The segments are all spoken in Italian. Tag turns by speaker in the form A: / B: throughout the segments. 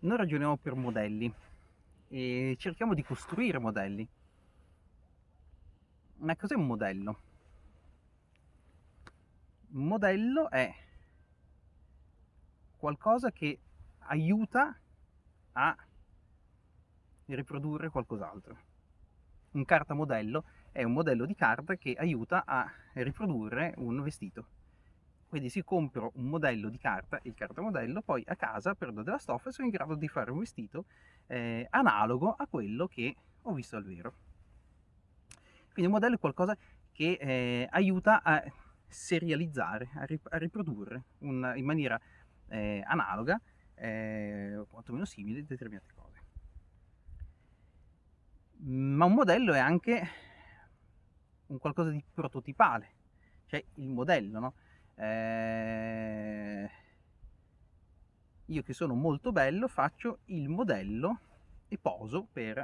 A: noi ragioniamo per modelli e cerchiamo di costruire modelli. Ma cos'è un modello? Un modello è qualcosa che aiuta a riprodurre qualcos'altro. Un carta modello è un modello di carta che aiuta a riprodurre un vestito. Quindi se compro un modello di carta, il cartamodello, poi a casa prendo della stoffa e sono in grado di fare un vestito eh, analogo a quello che ho visto al vero. Quindi un modello è qualcosa che eh, aiuta a serializzare, a, rip a riprodurre un, in maniera eh, analoga, eh, o quantomeno simile, determinate cose. Ma un modello è anche un qualcosa di prototipale, cioè il modello, no? Eh, io che sono molto bello faccio il modello e poso per,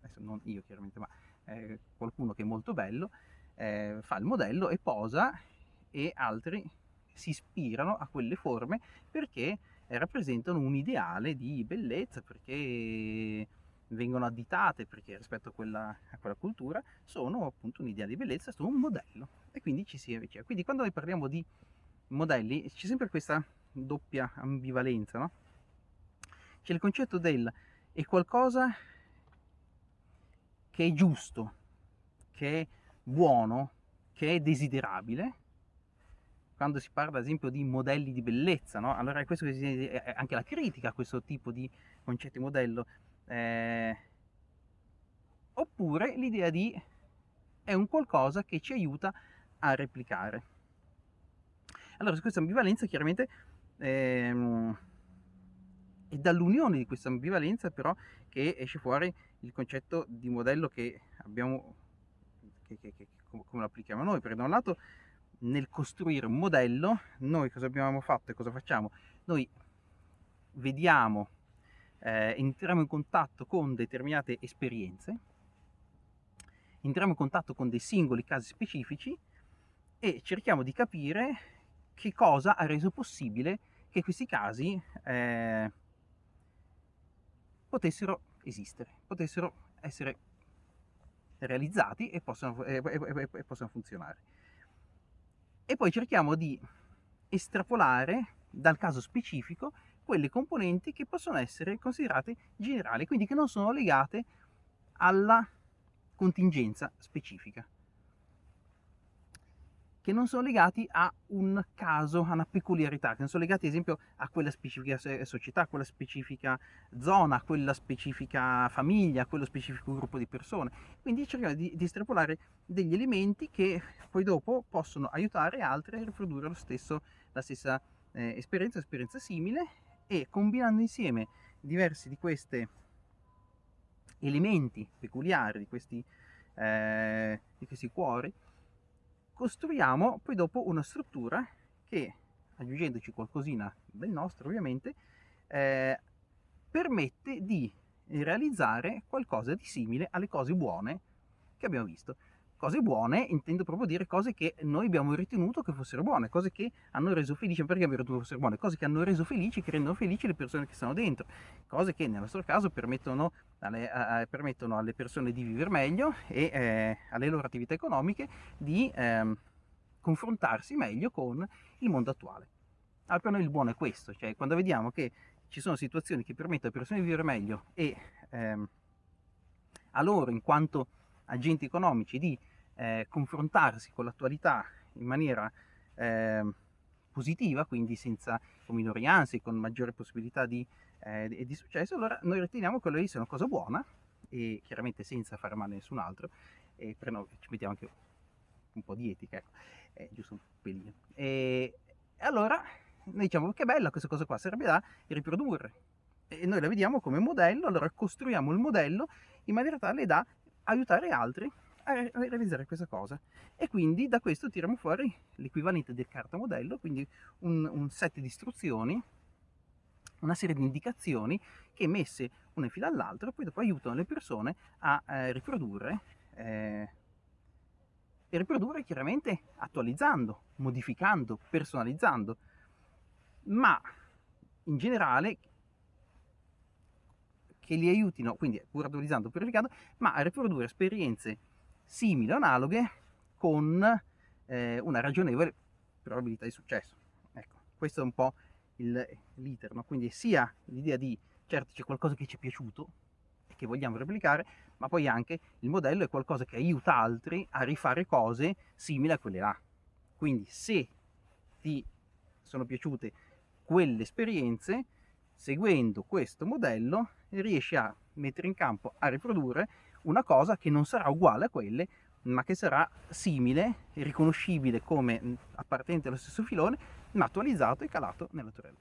A: adesso non io chiaramente, ma eh, qualcuno che è molto bello, eh, fa il modello e posa e altri si ispirano a quelle forme perché rappresentano un ideale di bellezza, perché vengono additate perché rispetto a quella, a quella cultura sono appunto un ideale di bellezza, sono un modello e quindi ci si avvicina. Quindi quando noi parliamo di modelli c'è sempre questa doppia ambivalenza, no? C'è il concetto del è qualcosa che è giusto, che è buono, che è desiderabile, quando si parla ad esempio di modelli di bellezza, no? allora è questo che si, anche la critica a questo tipo di concetti modello, eh, oppure l'idea di è un qualcosa che ci aiuta a replicare. Allora, questa ambivalenza chiaramente ehm, è dall'unione di questa ambivalenza però che esce fuori il concetto di modello che abbiamo, che, che, che, come lo applichiamo noi, perché da un lato nel costruire un modello noi cosa abbiamo fatto e cosa facciamo? Noi vediamo, eh, entriamo in contatto con determinate esperienze, entriamo in contatto con dei singoli casi specifici e cerchiamo di capire che cosa ha reso possibile che questi casi eh, potessero esistere, potessero essere realizzati e possano, e, e, e possano funzionare. E poi cerchiamo di estrapolare dal caso specifico quelle componenti che possono essere considerate generali, quindi che non sono legate alla contingenza specifica che non sono legati a un caso, a una peculiarità, che non sono legati ad esempio a quella specifica società, a quella specifica zona, a quella specifica famiglia, a quello specifico gruppo di persone. Quindi cerchiamo di, di estrapolare degli elementi che poi dopo possono aiutare altri a riprodurre stesso, la stessa eh, esperienza, esperienza simile e combinando insieme diversi di questi elementi peculiari, di questi, eh, di questi cuori, costruiamo poi dopo una struttura che, aggiungendoci qualcosina del nostro ovviamente, eh, permette di realizzare qualcosa di simile alle cose buone che abbiamo visto. Cose buone intendo proprio dire cose che noi abbiamo ritenuto che fossero buone, cose che hanno reso felici, perché abbiamo ritenuto fossero buone, cose che hanno reso felici, che rendono felici le persone che stanno dentro, cose che nel nostro caso permettono alle, a, permettono alle persone di vivere meglio e eh, alle loro attività economiche di eh, confrontarsi meglio con il mondo attuale. Allora per noi il buono è questo, cioè quando vediamo che ci sono situazioni che permettono alle persone di vivere meglio e ehm, a loro in quanto agenti economici di eh, confrontarsi con l'attualità in maniera eh, positiva, quindi senza con minori ansie, con maggiore possibilità di, eh, di, successo, allora noi riteniamo che quello sia una cosa buona e chiaramente senza fare male a nessun altro e per noi ci mettiamo anche un po' di etica, ecco, eh, giusto un pelino. E allora noi diciamo che bella questa cosa qua, serve da riprodurre e noi la vediamo come modello, allora costruiamo il modello in maniera tale da aiutare altri a realizzare questa cosa. E quindi da questo tiriamo fuori l'equivalente del carta modello quindi un, un, set di istruzioni una serie di indicazioni che messe una in fila all'altra poi dopo aiutano le persone a eh, riprodurre eh, e riprodurre chiaramente attualizzando modificando personalizzando. Ma in generale che li aiutino, quindi pur attualizzando, purificando, ma a riprodurre esperienze simili o analoghe con eh, una ragionevole probabilità di successo. Ecco, questo è un po' l'iter, no? quindi sia l'idea di certo c'è qualcosa che ci è piaciuto e che vogliamo replicare, ma poi anche il modello è qualcosa che aiuta altri a rifare cose simili a quelle là. Quindi se ti sono piaciute quelle esperienze, seguendo questo modello riesci a mettere in campo, a riprodurre una cosa che non sarà uguale a quelle, ma che sarà simile, riconoscibile come appartenente allo stesso filone, ma attualizzato e calato nella torella.